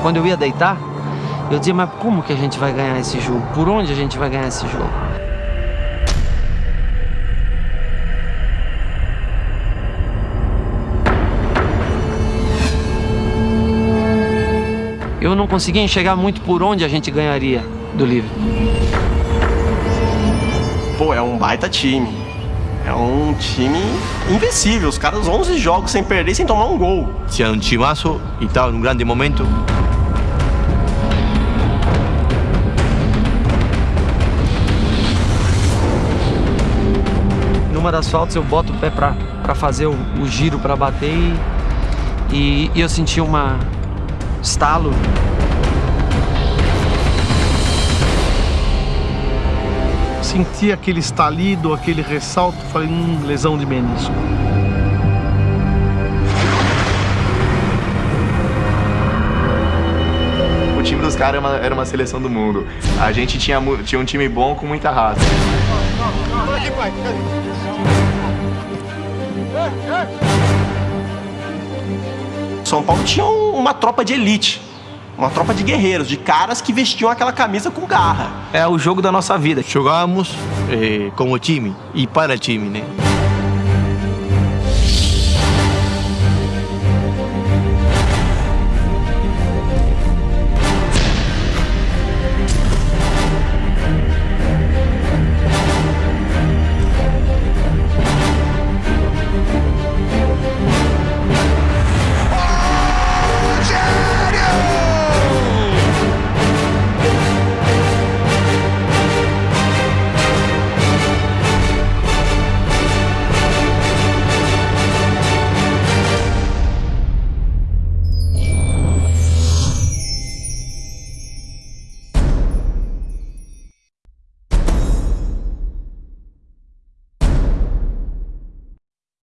quando eu ia deitar, eu dizia, mas como que a gente vai ganhar esse jogo? Por onde a gente vai ganhar esse jogo? Eu não conseguia enxergar muito por onde a gente ganharia do livro. Pô, é um baita time. É um time invencível. Os caras 11 jogos sem perder, sem tomar um gol. Tinha um timaço e estava num grande momento. Numa das faltas eu boto o pé pra, pra fazer o, o giro pra bater e, e, e eu senti uma estalo. Senti aquele estalido, aquele ressalto, falei, hum, lesão de menisco. O time dos caras era uma, era uma seleção do mundo. A gente tinha, tinha um time bom com muita raça. São Paulo tinha um- uma tropa de elite. Uma tropa de guerreiros, de caras que vestiam aquela camisa com garra. É o jogo da nossa vida. Jogávamos eh, como time e para time, né?